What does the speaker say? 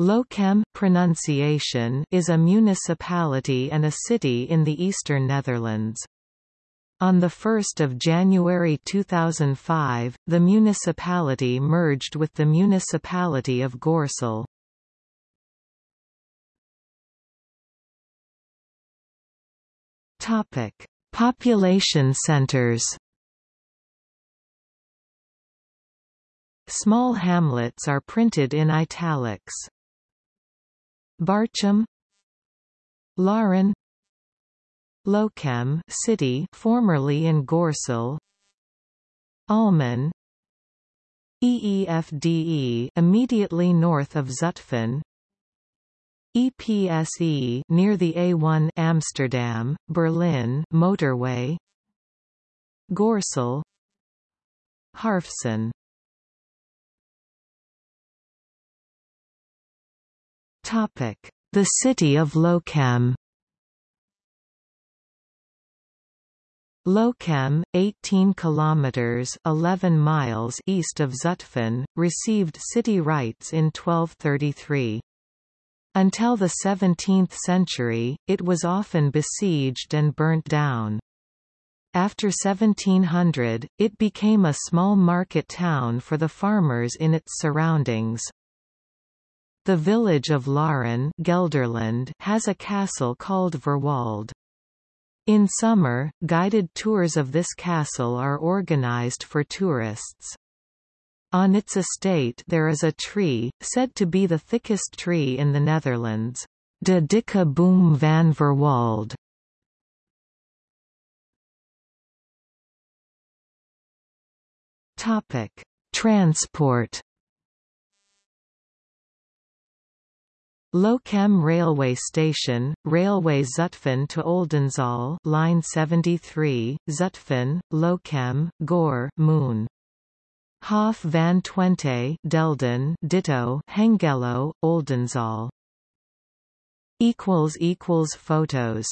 Lochem pronunciation is a municipality and a city in the eastern Netherlands. On 1 January 2005, the municipality merged with the municipality of Gorssel. Population centers Small hamlets are printed in italics. Barchem Laren Lochem city formerly in Gorssel Almen EEFDE immediately north of Zutphen EPSE near the A1 Amsterdam Berlin motorway Gorssel Harfsen Topic The city of Lochem Lochem, 18 kilometers (11 miles) east of Zutphen, received city rights in 1233. Until the 17th century, it was often besieged and burnt down. After 1700, it became a small market town for the farmers in its surroundings. The village of Laren Gelderland has a castle called Verwolde. In summer, guided tours of this castle are organized for tourists. On its estate there is a tree, said to be the thickest tree in the Netherlands, De dikke boom van Verwolde. Topic: Transport. Lochem railway station, Railway Zutphen to Oldenzaal, line 73, Zutphen, Lochem, Goor, Moon. Hof van Twente Delden ditto Hengelo, Oldenzaal equals equals photos